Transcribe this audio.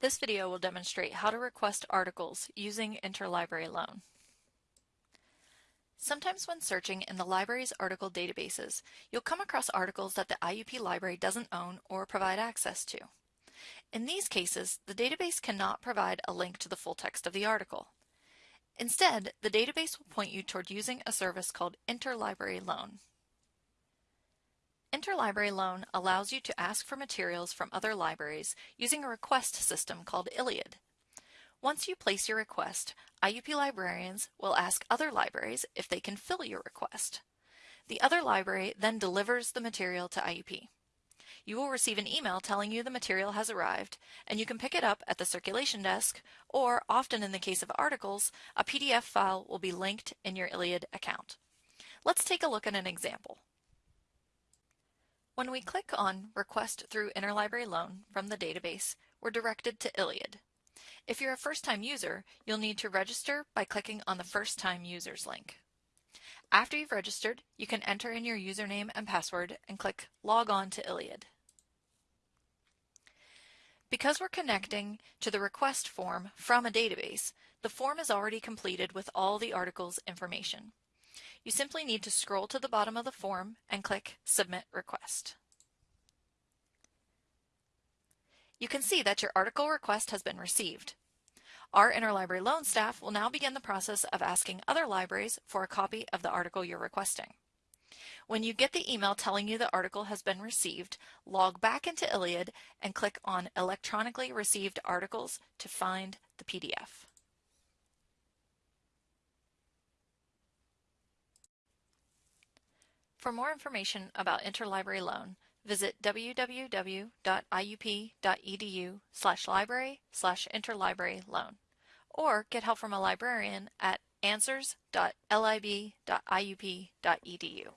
This video will demonstrate how to request articles using Interlibrary Loan. Sometimes when searching in the library's article databases, you'll come across articles that the IUP library doesn't own or provide access to. In these cases, the database cannot provide a link to the full text of the article. Instead, the database will point you toward using a service called Interlibrary Loan. Interlibrary Loan allows you to ask for materials from other libraries using a request system called ILLiad. Once you place your request, IUP librarians will ask other libraries if they can fill your request. The other library then delivers the material to IUP. You will receive an email telling you the material has arrived, and you can pick it up at the circulation desk, or often in the case of articles, a PDF file will be linked in your ILLiad account. Let's take a look at an example. When we click on Request through Interlibrary Loan from the database, we're directed to ILLiad. If you're a first-time user, you'll need to register by clicking on the First Time Users link. After you've registered, you can enter in your username and password and click Log on to ILLiad. Because we're connecting to the request form from a database, the form is already completed with all the article's information you simply need to scroll to the bottom of the form and click Submit Request. You can see that your article request has been received. Our interlibrary loan staff will now begin the process of asking other libraries for a copy of the article you're requesting. When you get the email telling you the article has been received, log back into ILLiad and click on Electronically Received Articles to find the PDF. For more information about interlibrary loan, visit www.iup.edu slash library slash interlibrary loan or get help from a librarian at answers.lib.iup.edu.